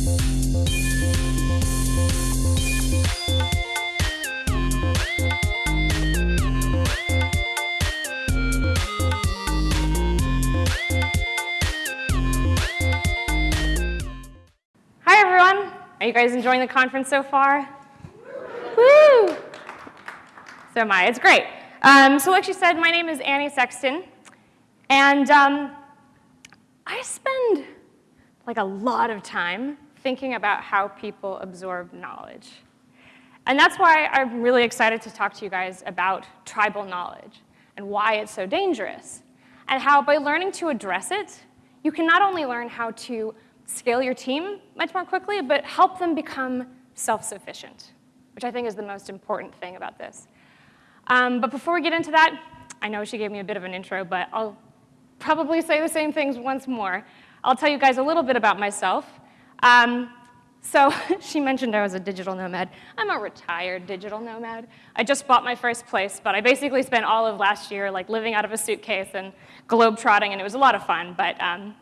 Hi, everyone. Are you guys enjoying the conference so far? Woo! So am I. It's great. Um, so like she said, my name is Annie Sexton, and um, I spend like a lot of time thinking about how people absorb knowledge. And that's why I'm really excited to talk to you guys about tribal knowledge and why it's so dangerous, and how by learning to address it, you can not only learn how to scale your team much more quickly, but help them become self-sufficient, which I think is the most important thing about this. Um, but before we get into that, I know she gave me a bit of an intro, but I'll probably say the same things once more. I'll tell you guys a little bit about myself. Um, so she mentioned I was a digital nomad. I'm a retired digital nomad. I just bought my first place, but I basically spent all of last year like living out of a suitcase and globe-trotting, and it was a lot of fun, but um,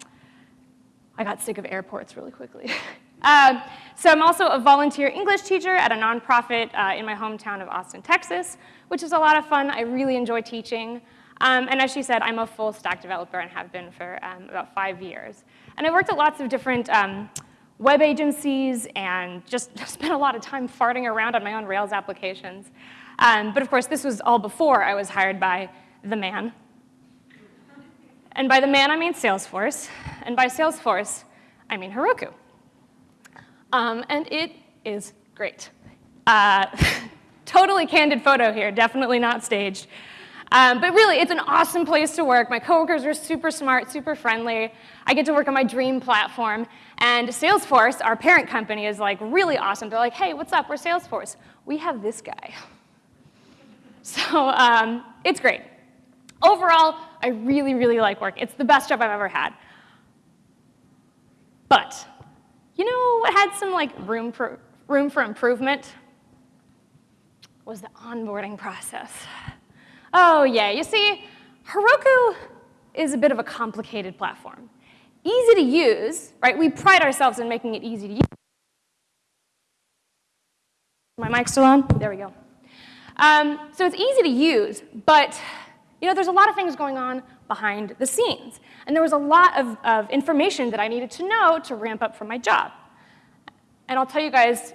I got sick of airports really quickly. um, so I'm also a volunteer English teacher at a nonprofit uh, in my hometown of Austin, Texas, which is a lot of fun. I really enjoy teaching. Um, and as she said, I'm a full stack developer and have been for um, about five years. And I worked at lots of different um, web agencies and just spent a lot of time farting around on my own Rails applications. Um, but of course, this was all before I was hired by the man, and by the man, I mean Salesforce. And by Salesforce, I mean Heroku. Um, and it is great. Uh, totally candid photo here, definitely not staged. Um, but really, it's an awesome place to work. My coworkers are super smart, super friendly. I get to work on my dream platform. And Salesforce, our parent company, is like really awesome. They're like, hey, what's up? We're Salesforce. We have this guy. So um, it's great. Overall, I really, really like work. It's the best job I've ever had. But, you know what had some like room for, room for improvement? Was the onboarding process. Oh yeah, you see, Heroku is a bit of a complicated platform. Easy to use, right? We pride ourselves in making it easy to use. My mic still on? There we go. Um, so it's easy to use, but you know, there's a lot of things going on behind the scenes. And there was a lot of, of information that I needed to know to ramp up for my job. And I'll tell you guys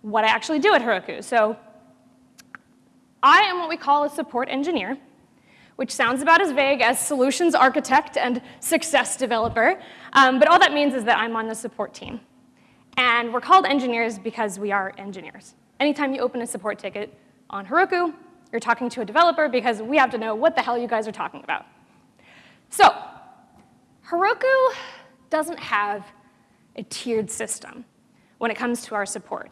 what I actually do at Heroku. So I am what we call a support engineer, which sounds about as vague as solutions architect and success developer. Um, but all that means is that I'm on the support team. And we're called engineers because we are engineers. Anytime you open a support ticket on Heroku, you're talking to a developer because we have to know what the hell you guys are talking about. So Heroku doesn't have a tiered system when it comes to our support.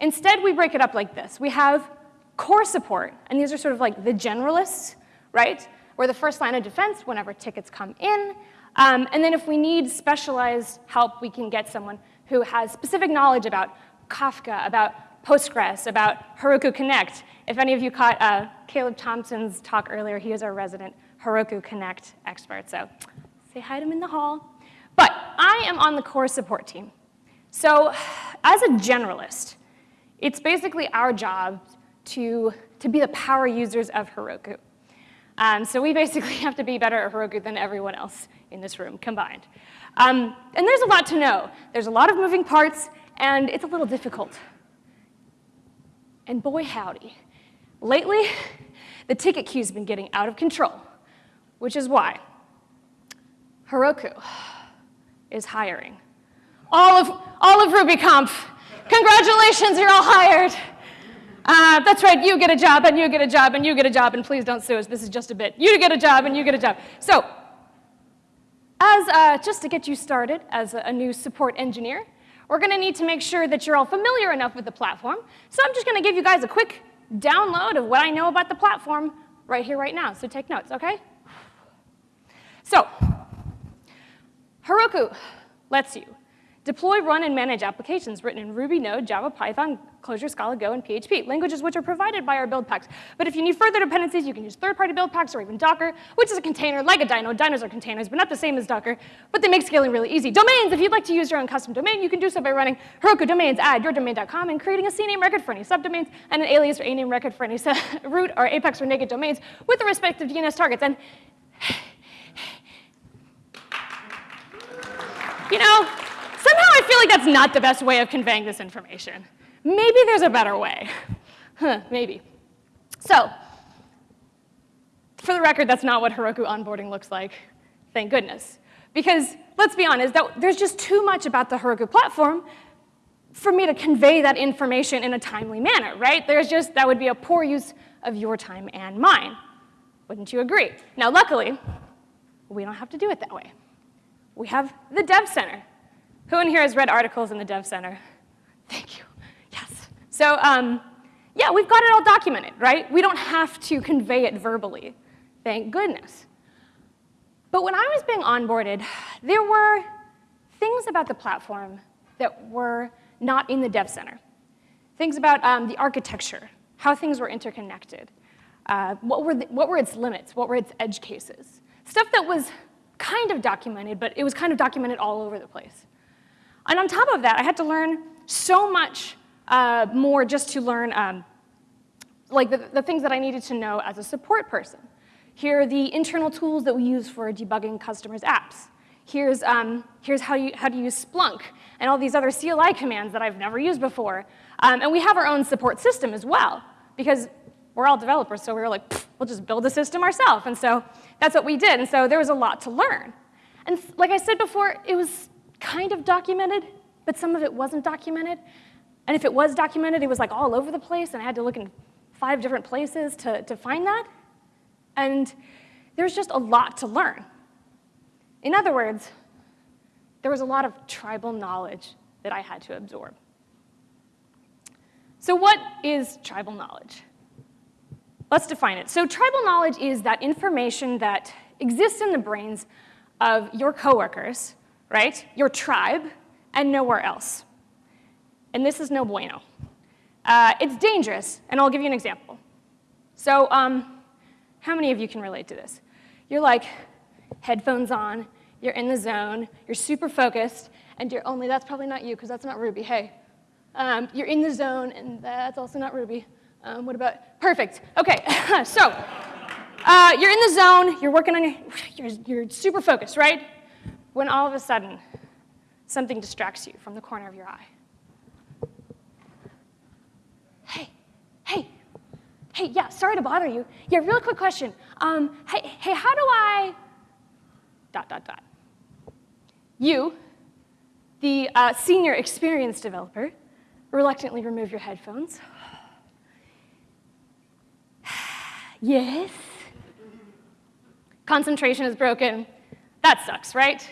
Instead, we break it up like this. We have core support, and these are sort of like the generalists, right? We're the first line of defense whenever tickets come in. Um, and then if we need specialized help, we can get someone who has specific knowledge about Kafka, about Postgres, about Heroku Connect. If any of you caught uh, Caleb Thompson's talk earlier, he is our resident Heroku Connect expert, so say hi to him in the hall. But I am on the core support team. So as a generalist, it's basically our job to, to be the power users of Heroku. Um, so we basically have to be better at Heroku than everyone else in this room combined. Um, and there's a lot to know. There's a lot of moving parts, and it's a little difficult. And boy howdy, lately, the ticket queue's been getting out of control, which is why Heroku is hiring. All of, all of RubyConf, congratulations, you're all hired. Uh, that's right, you get a job, and you get a job, and you get a job, and please don't sue us, this is just a bit. You get a job, and you get a job. So, as uh, just to get you started as a, a new support engineer, we're gonna need to make sure that you're all familiar enough with the platform. So I'm just gonna give you guys a quick download of what I know about the platform right here, right now. So take notes, okay? So, Heroku lets you Deploy, run, and manage applications written in Ruby, Node, Java, Python, Clojure, Scala, Go, and PHP, languages which are provided by our build packs. But if you need further dependencies, you can use third-party build packs or even Docker, which is a container like a dyno. Dynos are containers, but not the same as Docker, but they make scaling really easy. Domains, if you'd like to use your own custom domain, you can do so by running Heroku domains add yourdomain.com and creating a CNAME record for any subdomains and an alias or a name record for any root or apex or naked domains with the respective DNS targets. And you know, feel like that's not the best way of conveying this information. Maybe there's a better way. Huh, maybe. So, for the record, that's not what Heroku onboarding looks like. Thank goodness. Because let's be honest, that, there's just too much about the Heroku platform for me to convey that information in a timely manner, right? There's just, that would be a poor use of your time and mine. Wouldn't you agree? Now, luckily, we don't have to do it that way. We have the Dev Center, who in here has read articles in the Dev Center? Thank you. Yes. So um, yeah, we've got it all documented, right? We don't have to convey it verbally. Thank goodness. But when I was being onboarded, there were things about the platform that were not in the Dev Center. Things about um, the architecture, how things were interconnected, uh, what, were the, what were its limits, what were its edge cases. Stuff that was kind of documented, but it was kind of documented all over the place. And on top of that, I had to learn so much uh, more just to learn um, like the, the things that I needed to know as a support person. Here are the internal tools that we use for debugging customers' apps. Here's, um, here's how, you, how to use Splunk and all these other CLI commands that I've never used before. Um, and we have our own support system as well, because we're all developers, so we were like, we'll just build a system ourselves. And so that's what we did. And so there was a lot to learn. And like I said before, it was kind of documented, but some of it wasn't documented. And if it was documented, it was like all over the place, and I had to look in five different places to, to find that. And there's just a lot to learn. In other words, there was a lot of tribal knowledge that I had to absorb. So what is tribal knowledge? Let's define it. So tribal knowledge is that information that exists in the brains of your coworkers right? Your tribe, and nowhere else. And this is no bueno. Uh, it's dangerous, and I'll give you an example. So um, how many of you can relate to this? You're like, headphones on, you're in the zone, you're super focused, and you're only, that's probably not you, because that's not Ruby, hey. Um, you're in the zone, and that's also not Ruby. Um, what about, perfect, okay, so, uh, you're in the zone, you're working on your, you're, you're super focused, right? When all of a sudden something distracts you from the corner of your eye. Hey, hey, hey, yeah, sorry to bother you. Yeah, real quick question. Um, hey, hey, how do I, dot, dot, dot. You, the uh, senior experienced developer, reluctantly remove your headphones. yes. Concentration is broken. That sucks, right?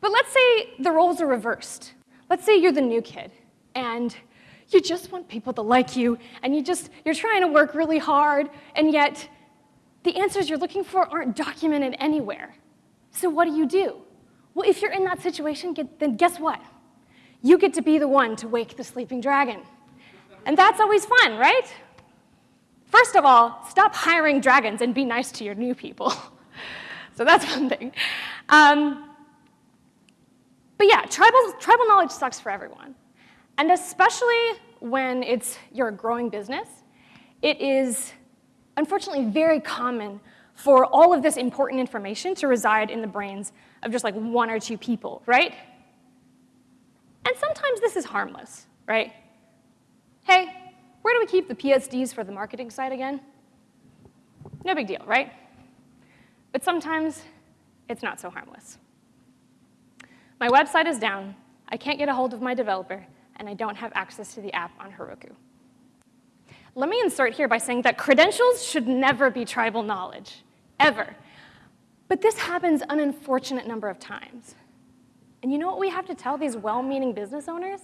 But let's say the roles are reversed. Let's say you're the new kid and you just want people to like you and you just, you're trying to work really hard and yet the answers you're looking for aren't documented anywhere. So what do you do? Well, if you're in that situation, then guess what? You get to be the one to wake the sleeping dragon. And that's always fun, right? First of all, stop hiring dragons and be nice to your new people. so that's one thing. Um, but yeah, tribal, tribal knowledge sucks for everyone. And especially when it's you're a growing business, it is unfortunately very common for all of this important information to reside in the brains of just like one or two people, right? And sometimes this is harmless, right? Hey, where do we keep the PSDs for the marketing side again? No big deal, right? But sometimes it's not so harmless. My website is down, I can't get a hold of my developer, and I don't have access to the app on Heroku. Let me insert here by saying that credentials should never be tribal knowledge, ever. But this happens an unfortunate number of times. And you know what we have to tell these well-meaning business owners?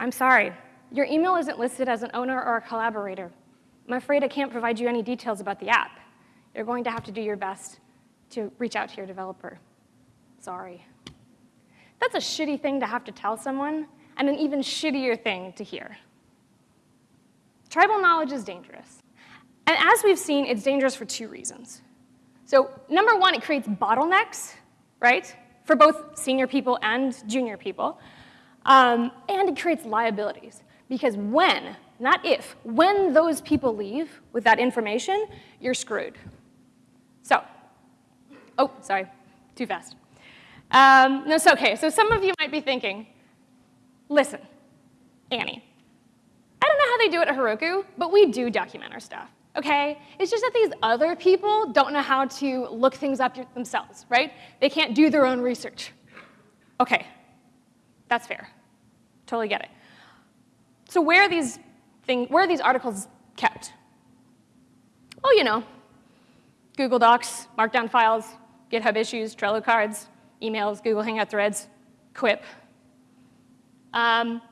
I'm sorry, your email isn't listed as an owner or a collaborator. I'm afraid I can't provide you any details about the app. You're going to have to do your best to reach out to your developer. Sorry. That's a shitty thing to have to tell someone, and an even shittier thing to hear. Tribal knowledge is dangerous. And as we've seen, it's dangerous for two reasons. So number one, it creates bottlenecks, right, for both senior people and junior people. Um, and it creates liabilities. Because when, not if, when those people leave with that information, you're screwed. So, oh, sorry, too fast. Um, no, so okay, so some of you might be thinking, listen, Annie, I don't know how they do it at Heroku, but we do document our stuff, okay? It's just that these other people don't know how to look things up themselves, right? They can't do their own research. Okay, that's fair. Totally get it. So where are these, thing, where are these articles kept? Oh, you know, Google Docs, Markdown files, GitHub issues, Trello cards, emails, Google Hangout threads, Quip. Um,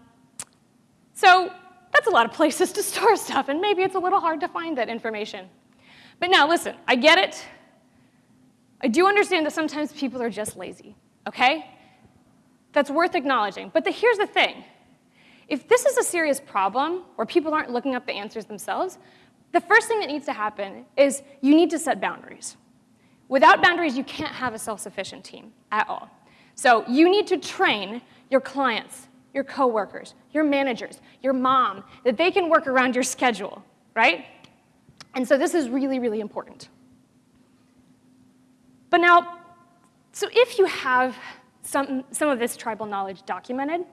so that's a lot of places to store stuff, and maybe it's a little hard to find that information. But now, listen, I get it. I do understand that sometimes people are just lazy, okay? That's worth acknowledging. But the, here's the thing. If this is a serious problem, where people aren't looking up the answers themselves, the first thing that needs to happen is you need to set boundaries. Without boundaries, you can't have a self-sufficient team at all. So you need to train your clients, your coworkers, your managers, your mom, that they can work around your schedule, right? And so this is really, really important. But now, so if you have some, some of this tribal knowledge documented,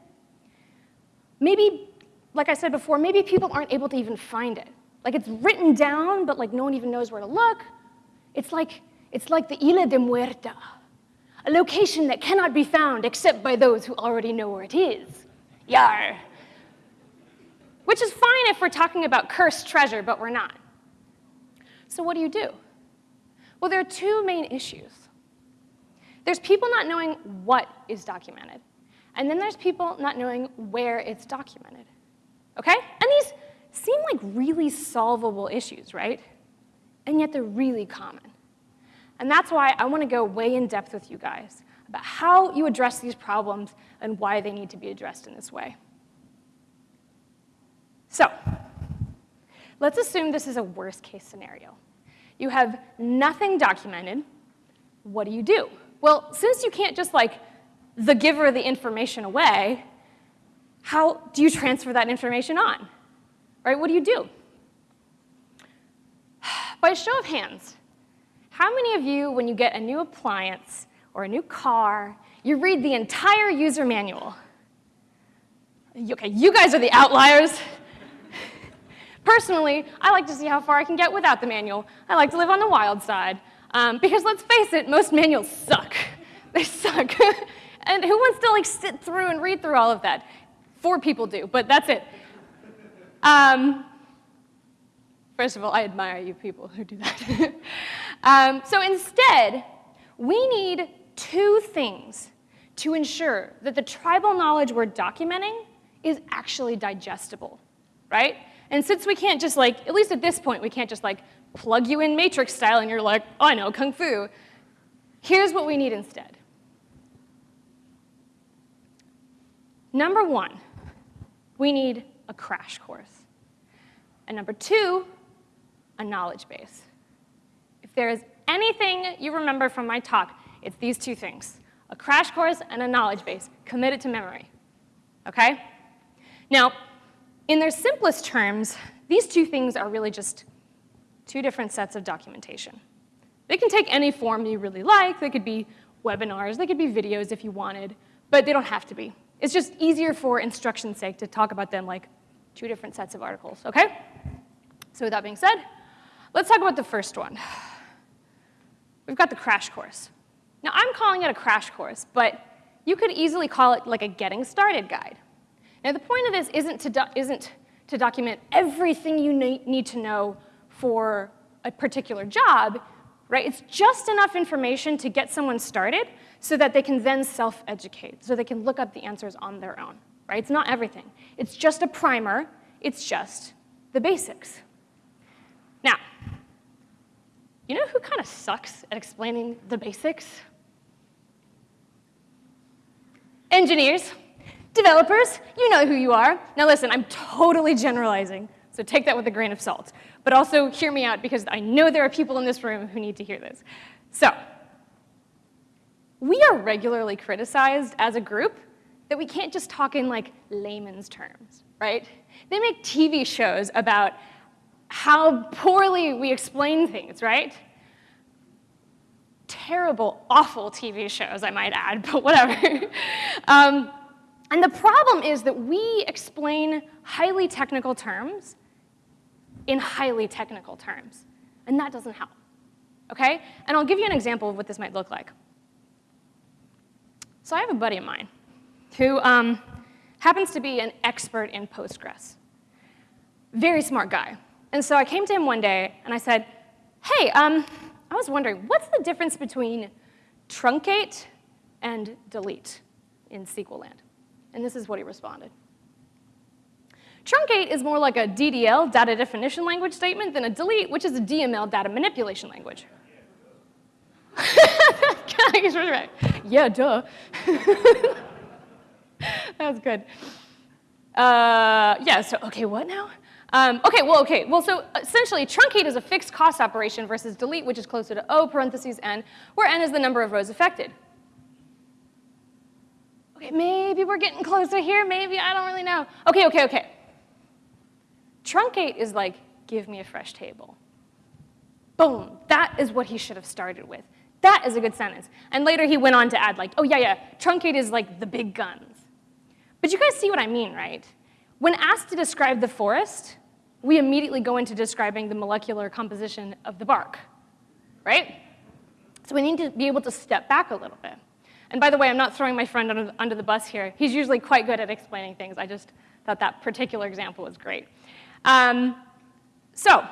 maybe, like I said before, maybe people aren't able to even find it. Like it's written down, but like no one even knows where to look. It's like, it's like the Isla de Muerta, a location that cannot be found except by those who already know where it is. Yar. Which is fine if we're talking about cursed treasure, but we're not. So what do you do? Well, there are two main issues. There's people not knowing what is documented, and then there's people not knowing where it's documented. Okay? And these seem like really solvable issues, right? And yet they're really common. And that's why I want to go way in depth with you guys about how you address these problems and why they need to be addressed in this way. So, let's assume this is a worst case scenario. You have nothing documented. What do you do? Well, since you can't just like the giver the information away, how do you transfer that information on? Right, what do you do? By a show of hands, how many of you, when you get a new appliance or a new car, you read the entire user manual? Okay, you guys are the outliers. Personally, I like to see how far I can get without the manual. I like to live on the wild side. Um, because let's face it, most manuals suck. They suck. and who wants to like sit through and read through all of that? Four people do, but that's it. Um, first of all, I admire you people who do that. Um, so instead, we need two things to ensure that the tribal knowledge we're documenting is actually digestible, right? And since we can't just like, at least at this point, we can't just like plug you in matrix style and you're like, oh, I know Kung Fu. Here's what we need instead. Number one, we need a crash course. And number two, a knowledge base. If there is anything you remember from my talk, it's these two things, a crash course and a knowledge base committed to memory, okay? Now, in their simplest terms, these two things are really just two different sets of documentation. They can take any form you really like. They could be webinars, they could be videos if you wanted, but they don't have to be. It's just easier for instruction's sake to talk about them like two different sets of articles, okay? So with that being said, let's talk about the first one. We've got the crash course. Now I'm calling it a crash course, but you could easily call it like a getting started guide. Now the point of this isn't to, isn't to document everything you need to know for a particular job, right? It's just enough information to get someone started so that they can then self-educate, so they can look up the answers on their own, right? It's not everything. It's just a primer. It's just the basics. Now, you know who kind of sucks at explaining the basics? engineers, developers, you know who you are. Now listen, I'm totally generalizing, so take that with a grain of salt. But also hear me out because I know there are people in this room who need to hear this. So, we are regularly criticized as a group that we can't just talk in like layman's terms, right? They make TV shows about how poorly we explain things, right? Terrible, awful TV shows, I might add, but whatever. um, and the problem is that we explain highly technical terms in highly technical terms, and that doesn't help, okay? And I'll give you an example of what this might look like. So I have a buddy of mine who um, happens to be an expert in Postgres. Very smart guy. And so I came to him one day and I said, hey, um, I was wondering, what's the difference between truncate and delete in SQL land? And this is what he responded. Truncate is more like a DDL, data definition language statement, than a delete, which is a DML, data manipulation language. yeah, duh. that was good. Uh, yeah, so, okay, what now? Um, okay, well, okay, well, so essentially, truncate is a fixed cost operation versus delete, which is closer to O parentheses n, where n is the number of rows affected. Okay, maybe we're getting closer here, maybe, I don't really know. Okay, okay, okay. Truncate is like, give me a fresh table. Boom, that is what he should have started with. That is a good sentence. And later he went on to add like, oh yeah, yeah, truncate is like the big guns. But you guys see what I mean, right? When asked to describe the forest, we immediately go into describing the molecular composition of the bark, right? So we need to be able to step back a little bit. And by the way, I'm not throwing my friend under, under the bus here. He's usually quite good at explaining things. I just thought that particular example was great. Um, so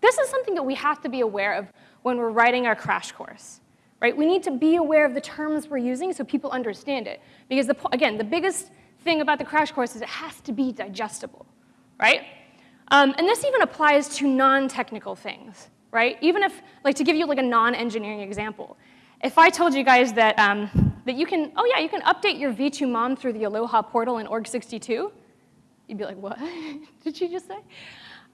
this is something that we have to be aware of when we're writing our crash course, right? We need to be aware of the terms we're using so people understand it. Because, the, again, the biggest thing about the crash course is it has to be digestible, right? Um, and this even applies to non-technical things, right? Even if, like to give you like a non-engineering example, if I told you guys that, um, that you can, oh yeah, you can update your V2 mom through the Aloha portal in org62, you'd be like, what did she just say?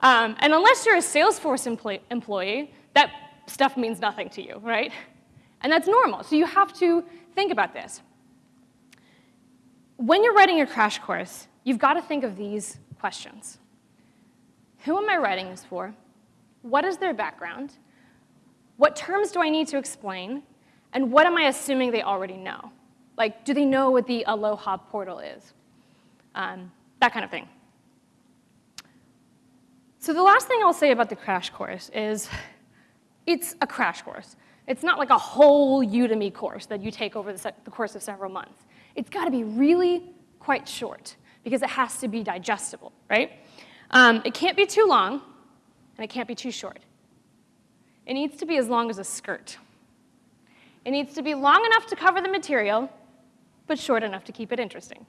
Um, and unless you're a Salesforce employee, employee, that stuff means nothing to you, right? And that's normal, so you have to think about this. When you're writing your crash course, you've got to think of these questions. Who am I writing this for? What is their background? What terms do I need to explain? And what am I assuming they already know? Like, do they know what the Aloha portal is? Um, that kind of thing. So the last thing I'll say about the crash course is it's a crash course. It's not like a whole Udemy course that you take over the, the course of several months. It's got to be really quite short because it has to be digestible, right? Um, it can't be too long, and it can't be too short. It needs to be as long as a skirt. It needs to be long enough to cover the material, but short enough to keep it interesting.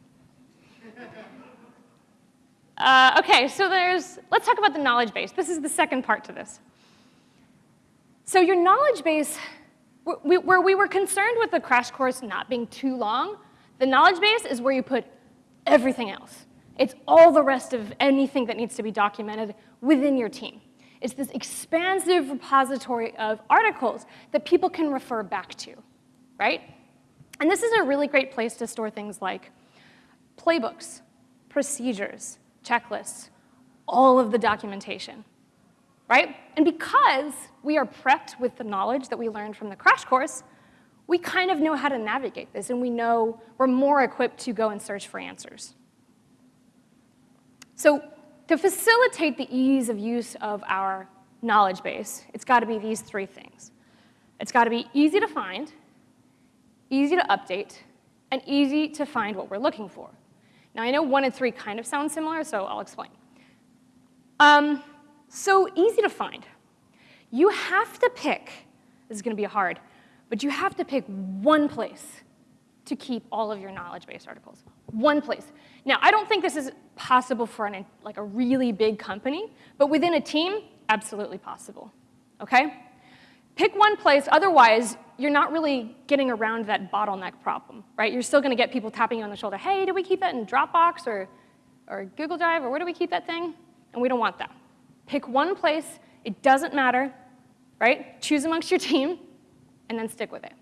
uh, okay, so there's, let's talk about the knowledge base. This is the second part to this. So your knowledge base, where we were concerned with the crash course not being too long, the knowledge base is where you put everything else. It's all the rest of anything that needs to be documented within your team. It's this expansive repository of articles that people can refer back to, right? And this is a really great place to store things like playbooks, procedures, checklists, all of the documentation, right? And because we are prepped with the knowledge that we learned from the crash course, we kind of know how to navigate this and we know we're more equipped to go and search for answers. So to facilitate the ease of use of our knowledge base, it's got to be these three things. It's got to be easy to find, easy to update, and easy to find what we're looking for. Now, I know one and three kind of sound similar, so I'll explain. Um, so easy to find. You have to pick, this is going to be hard, but you have to pick one place to keep all of your knowledge base articles. One place. Now, I don't think this is possible for an, like a really big company, but within a team, absolutely possible, okay? Pick one place, otherwise you're not really getting around that bottleneck problem, right? You're still gonna get people tapping you on the shoulder, hey, do we keep that in Dropbox or, or Google Drive, or where do we keep that thing? And we don't want that. Pick one place, it doesn't matter, right? Choose amongst your team, and then stick with it.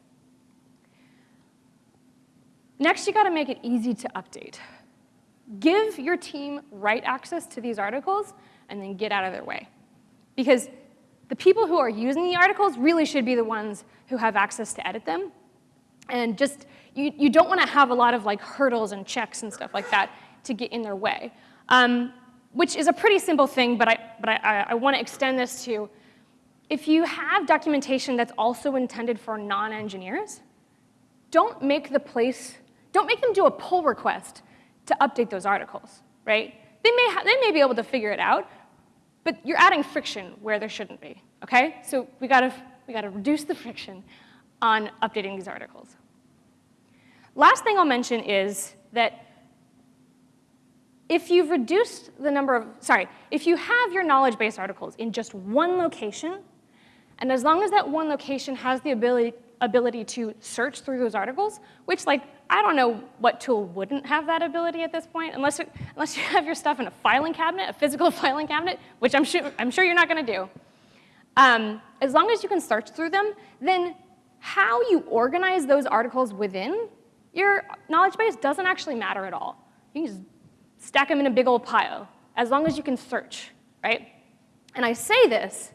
Next, you gotta make it easy to update. Give your team write access to these articles, and then get out of their way. Because the people who are using the articles really should be the ones who have access to edit them. And just, you, you don't want to have a lot of like hurdles and checks and stuff like that to get in their way. Um, which is a pretty simple thing, but I, but I, I want to extend this to, if you have documentation that's also intended for non-engineers, don't make the place, don't make them do a pull request to update those articles, right? They may, they may be able to figure it out, but you're adding friction where there shouldn't be, okay? So we gotta, we gotta reduce the friction on updating these articles. Last thing I'll mention is that if you've reduced the number of, sorry, if you have your knowledge base articles in just one location, and as long as that one location has the ability, ability to search through those articles, which like I don't know what tool wouldn't have that ability at this point, unless, it, unless you have your stuff in a filing cabinet, a physical filing cabinet, which I'm sure, I'm sure you're not going to do. Um, as long as you can search through them, then how you organize those articles within your knowledge base doesn't actually matter at all. You can just stack them in a big old pile, as long as you can search, right? And I say this,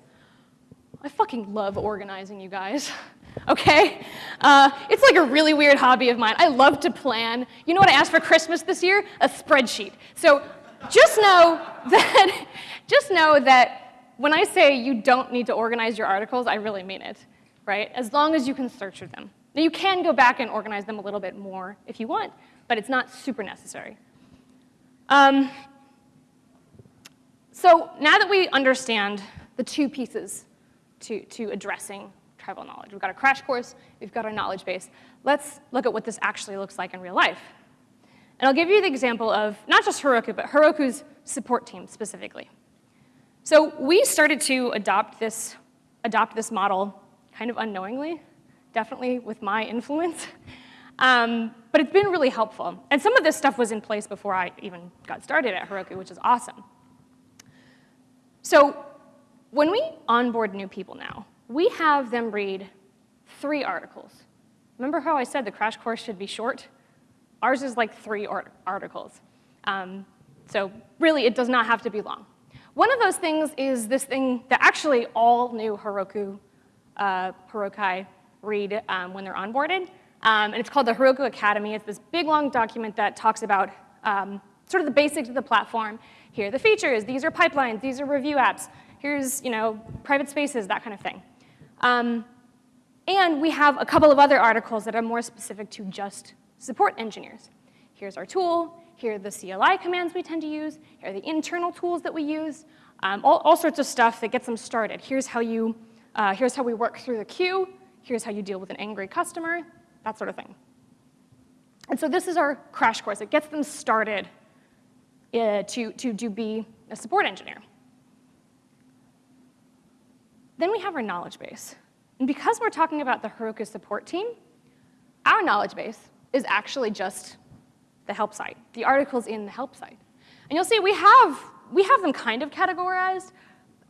I fucking love organizing, you guys. okay? Uh, it's like a really weird hobby of mine. I love to plan. You know what I asked for Christmas this year? A spreadsheet. So just know that, just know that when I say you don't need to organize your articles, I really mean it, right? As long as you can search through them. Now you can go back and organize them a little bit more if you want, but it's not super necessary. Um, so now that we understand the two pieces to, to addressing tribal knowledge. We've got a crash course, we've got our knowledge base. Let's look at what this actually looks like in real life. And I'll give you the example of not just Heroku, but Heroku's support team specifically. So we started to adopt this, adopt this model kind of unknowingly, definitely with my influence. Um, but it's been really helpful. And some of this stuff was in place before I even got started at Heroku, which is awesome. So when we onboard new people now, we have them read three articles. Remember how I said the crash course should be short? Ours is like three art articles. Um, so really, it does not have to be long. One of those things is this thing that actually all new Heroku, uh, Herokai read um, when they're onboarded. Um, and it's called the Heroku Academy. It's this big, long document that talks about um, sort of the basics of the platform. Here are the features. These are pipelines. These are review apps. Here's you know, private spaces, that kind of thing. Um, and we have a couple of other articles that are more specific to just support engineers. Here's our tool, here are the CLI commands we tend to use, here are the internal tools that we use, um, all, all, sorts of stuff that gets them started. Here's how, you, uh, here's how we work through the queue, here's how you deal with an angry customer, that sort of thing. And so this is our crash course. It gets them started uh, to, to, to be a support engineer. Then we have our knowledge base. And because we're talking about the Heroku support team, our knowledge base is actually just the help site, the articles in the help site. And you'll see we have, we have them kind of categorized.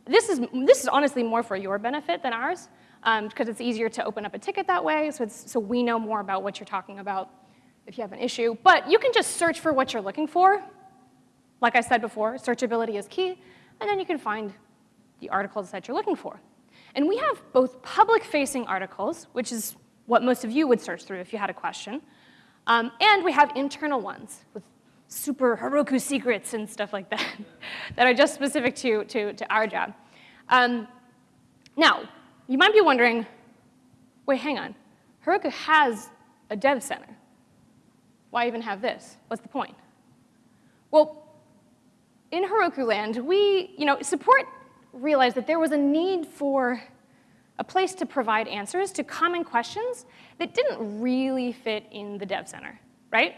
This is, this is honestly more for your benefit than ours, because um, it's easier to open up a ticket that way, so, so we know more about what you're talking about if you have an issue. But you can just search for what you're looking for. Like I said before, searchability is key, and then you can find the articles that you're looking for. And we have both public-facing articles, which is what most of you would search through if you had a question, um, and we have internal ones with super Heroku secrets and stuff like that that are just specific to, to, to our job. Um, now, you might be wondering, wait, hang on. Heroku has a dev center. Why even have this? What's the point? Well, in Heroku land, we, you know, support realized that there was a need for a place to provide answers to common questions that didn't really fit in the dev center, right?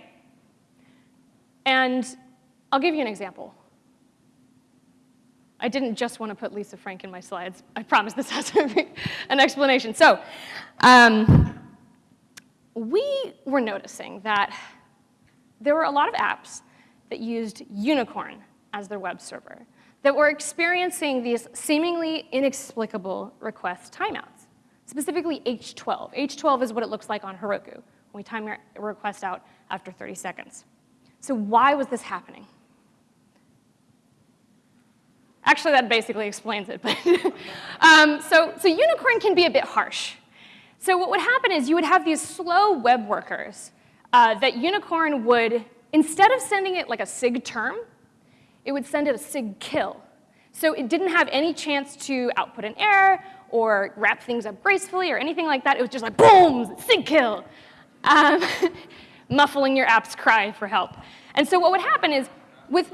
And I'll give you an example. I didn't just want to put Lisa Frank in my slides. I promise this has to be an explanation. So um, we were noticing that there were a lot of apps that used Unicorn as their web server that we're experiencing these seemingly inexplicable request timeouts, specifically H12. H12 is what it looks like on Heroku when we time a request out after 30 seconds. So why was this happening? Actually, that basically explains it. But um, so, so Unicorn can be a bit harsh. So what would happen is you would have these slow web workers uh, that Unicorn would, instead of sending it like a SIGTERM, it would send it a SIGKILL. So it didn't have any chance to output an error or wrap things up gracefully or anything like that. It was just like, boom, SIGKILL, um, muffling your app's cry for help. And so what would happen is with,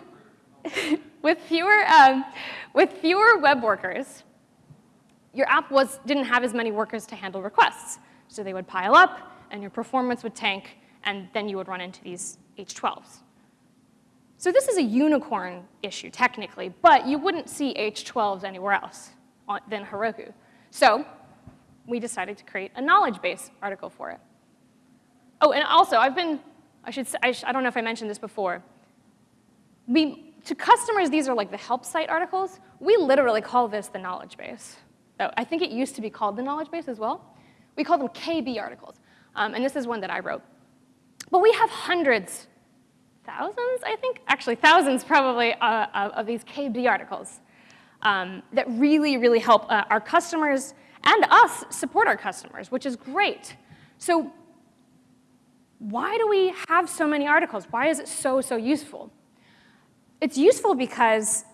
with, fewer, um, with fewer web workers, your app was, didn't have as many workers to handle requests. So they would pile up, and your performance would tank, and then you would run into these H12s. So this is a unicorn issue, technically, but you wouldn't see H12s anywhere else than Heroku. So we decided to create a knowledge base article for it. Oh, and also, I've been, I should say, I, sh I don't know if I mentioned this before. We, to customers, these are like the help site articles. We literally call this the knowledge base. So I think it used to be called the knowledge base as well. We call them KB articles, um, and this is one that I wrote. But we have hundreds thousands, I think, actually thousands probably uh, of, these KB articles um, that really, really help uh, our customers and us support our customers, which is great. So why do we have so many articles? Why is it so, so useful? It's useful because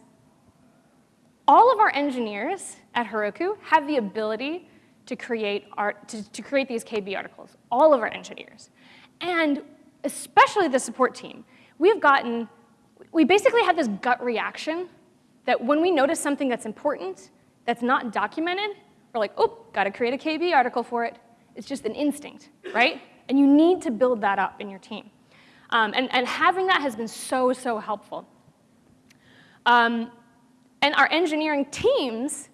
all of our engineers at Heroku have the ability to create, art, to, to create these KB articles, all of our engineers. And especially the support team we've gotten, we basically have this gut reaction that when we notice something that's important, that's not documented, we're like, oh, gotta create a KB article for it. It's just an instinct, right? And you need to build that up in your team. Um, and, and having that has been so, so helpful. Um, and our engineering teams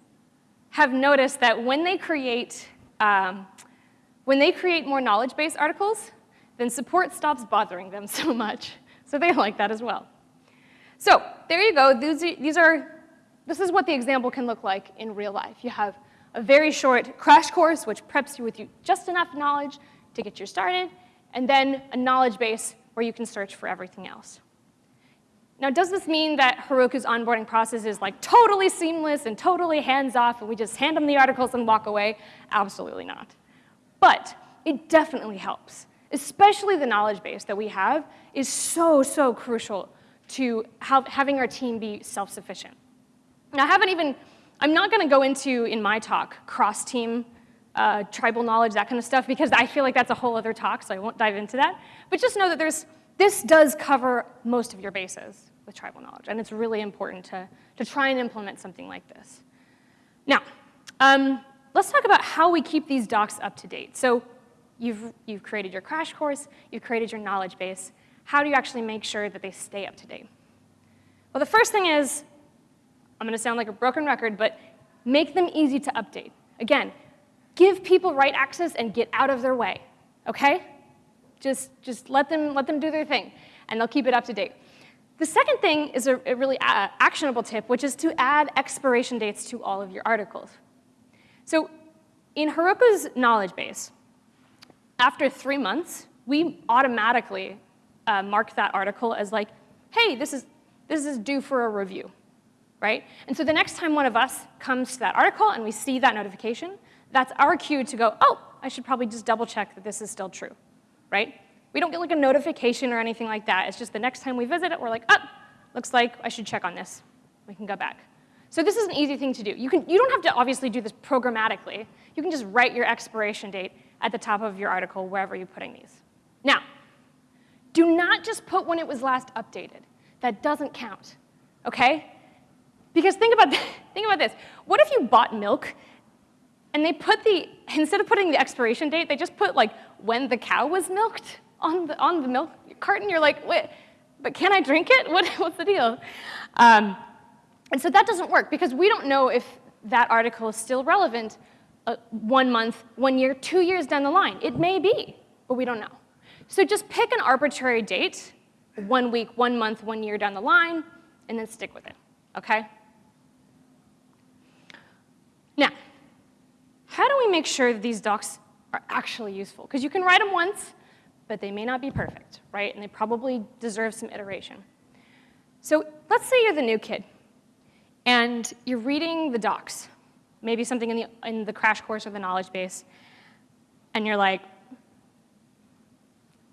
have noticed that when they create, um, when they create more knowledge base articles, then support stops bothering them so much. So they like that as well. So there you go. These, these are, this is what the example can look like in real life. You have a very short crash course, which preps you with you just enough knowledge to get you started, and then a knowledge base where you can search for everything else. Now, does this mean that Heroku's onboarding process is like totally seamless and totally hands-off and we just hand them the articles and walk away? Absolutely not. But it definitely helps especially the knowledge base that we have, is so, so crucial to having our team be self-sufficient. Now, I haven't even, I'm not going to go into, in my talk, cross-team uh, tribal knowledge, that kind of stuff, because I feel like that's a whole other talk, so I won't dive into that. But just know that there's, this does cover most of your bases with tribal knowledge, and it's really important to, to try and implement something like this. Now, um, let's talk about how we keep these docs up to date. So You've, you've created your crash course, you've created your knowledge base. How do you actually make sure that they stay up to date? Well, the first thing is, I'm going to sound like a broken record, but make them easy to update. Again, give people write access and get out of their way, okay? Just, just let, them, let them do their thing, and they'll keep it up to date. The second thing is a, a really uh, actionable tip, which is to add expiration dates to all of your articles. So in Heroku's knowledge base, after three months, we automatically uh, mark that article as like, hey, this is, this is due for a review, right? And so the next time one of us comes to that article and we see that notification, that's our cue to go, oh, I should probably just double check that this is still true, right? We don't get like a notification or anything like that. It's just the next time we visit it, we're like, oh, looks like I should check on this. We can go back. So this is an easy thing to do. You, can, you don't have to obviously do this programmatically. You can just write your expiration date at the top of your article, wherever you're putting these. Now, do not just put when it was last updated. That doesn't count, okay? Because think about, think about this. What if you bought milk and they put the, instead of putting the expiration date, they just put like when the cow was milked on the, on the milk carton? You're like, wait, but can I drink it? What, what's the deal? Um, And so that doesn't work because we don't know if that article is still relevant uh, one month, one year, two years down the line. It may be, but we don't know. So just pick an arbitrary date, one week, one month, one year down the line, and then stick with it, okay? Now, how do we make sure that these docs are actually useful? Because you can write them once, but they may not be perfect, right? And they probably deserve some iteration. So let's say you're the new kid, and you're reading the docs, maybe something in the, in the crash course or the knowledge base, and you're like,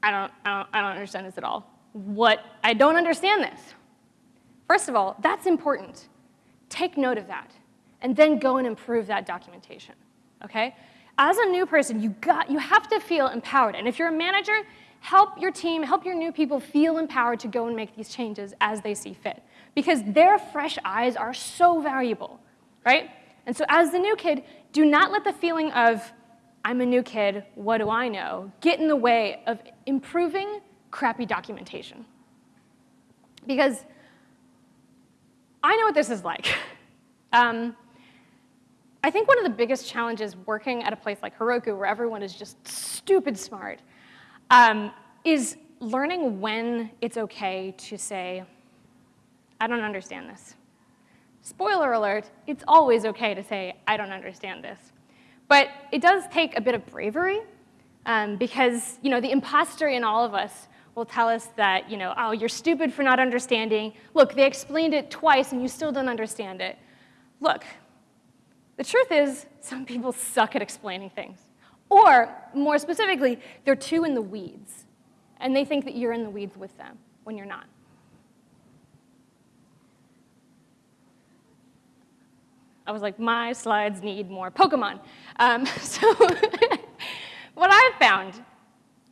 I don't, I don't, I don't understand this at all. What, I don't understand this. First of all, that's important. Take note of that, and then go and improve that documentation, okay? As a new person, you, got, you have to feel empowered, and if you're a manager, help your team, help your new people feel empowered to go and make these changes as they see fit, because their fresh eyes are so valuable, right? And so as the new kid, do not let the feeling of, I'm a new kid, what do I know, get in the way of improving crappy documentation. Because I know what this is like. Um, I think one of the biggest challenges working at a place like Heroku, where everyone is just stupid smart, um, is learning when it's okay to say, I don't understand this. Spoiler alert, it's always okay to say, I don't understand this. But it does take a bit of bravery um, because you know, the imposter in all of us will tell us that, you know, oh, you're stupid for not understanding. Look, they explained it twice and you still don't understand it. Look, the truth is some people suck at explaining things. Or, more specifically, they're too in the weeds, and they think that you're in the weeds with them when you're not. I was like, my slides need more Pokemon. Um, so what I've found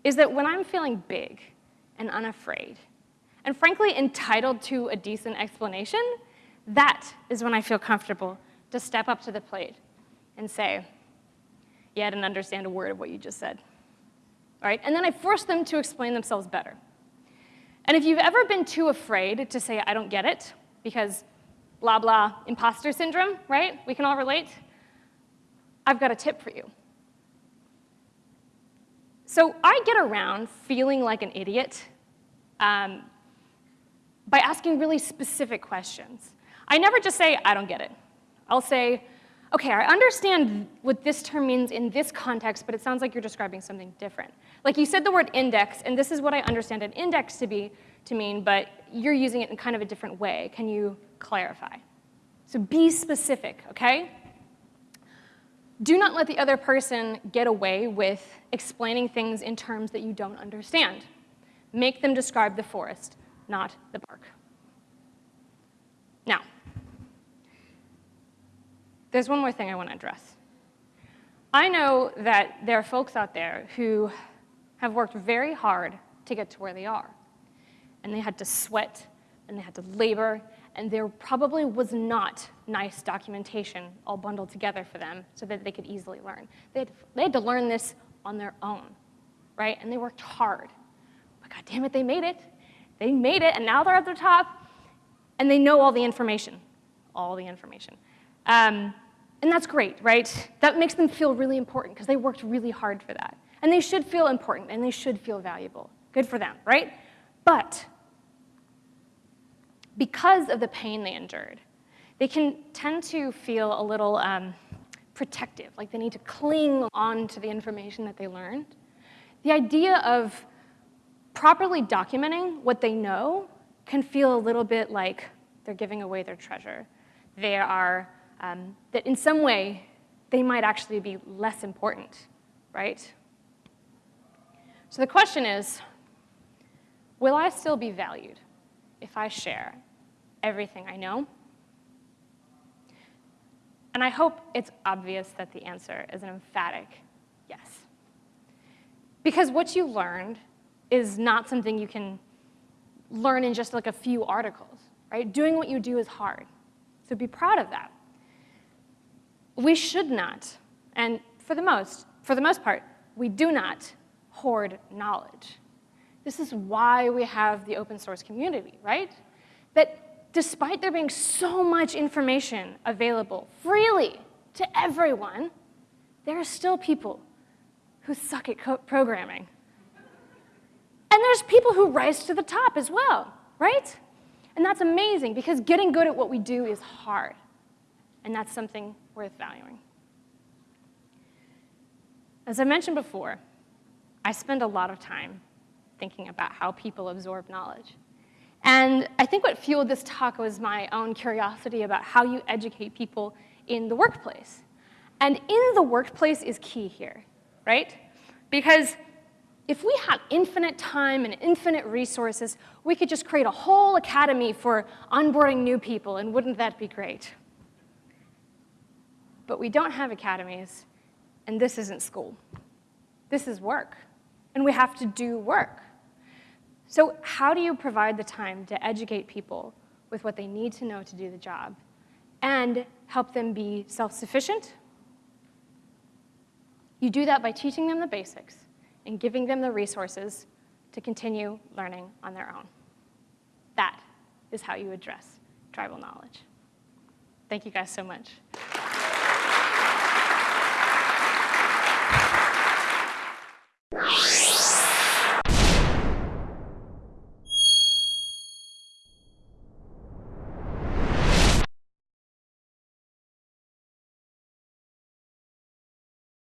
is that when I'm feeling big and unafraid, and frankly entitled to a decent explanation, that is when I feel comfortable to step up to the plate and say, yeah, I didn't understand a word of what you just said. All right? And then I force them to explain themselves better. And if you've ever been too afraid to say, I don't get it, because blah, blah, imposter syndrome, right? We can all relate. I've got a tip for you. So I get around feeling like an idiot um, by asking really specific questions. I never just say, I don't get it. I'll say, okay, I understand what this term means in this context, but it sounds like you're describing something different. Like you said the word index, and this is what I understand an index to be, to mean, but you're using it in kind of a different way. Can you clarify? So be specific, okay? Do not let the other person get away with explaining things in terms that you don't understand. Make them describe the forest, not the bark. Now, there's one more thing I want to address. I know that there are folks out there who have worked very hard to get to where they are and they had to sweat, and they had to labor, and there probably was not nice documentation all bundled together for them so that they could easily learn. They had, they had to learn this on their own, right? And they worked hard. But God damn it, they made it. They made it, and now they're at the top, and they know all the information, all the information. Um, and that's great, right? That makes them feel really important because they worked really hard for that. And they should feel important, and they should feel valuable. Good for them, right? But because of the pain they endured, they can tend to feel a little um, protective, like they need to cling on to the information that they learned. The idea of properly documenting what they know can feel a little bit like they're giving away their treasure. They are, um, that in some way, they might actually be less important, right? So the question is, will I still be valued if I share everything I know? And I hope it's obvious that the answer is an emphatic yes. Because what you learned is not something you can learn in just like a few articles, right? Doing what you do is hard. So be proud of that. We should not, and for the most, for the most part, we do not hoard knowledge. This is why we have the open source community, right? That despite there being so much information available freely to everyone, there are still people who suck at programming. And there's people who rise to the top as well, right? And that's amazing because getting good at what we do is hard. And that's something worth valuing. As I mentioned before, I spend a lot of time thinking about how people absorb knowledge. And I think what fueled this talk was my own curiosity about how you educate people in the workplace. And in the workplace is key here, right? Because if we had infinite time and infinite resources, we could just create a whole academy for onboarding new people, and wouldn't that be great? But we don't have academies, and this isn't school. This is work, and we have to do work. So how do you provide the time to educate people with what they need to know to do the job and help them be self-sufficient? You do that by teaching them the basics and giving them the resources to continue learning on their own. That is how you address tribal knowledge. Thank you guys so much.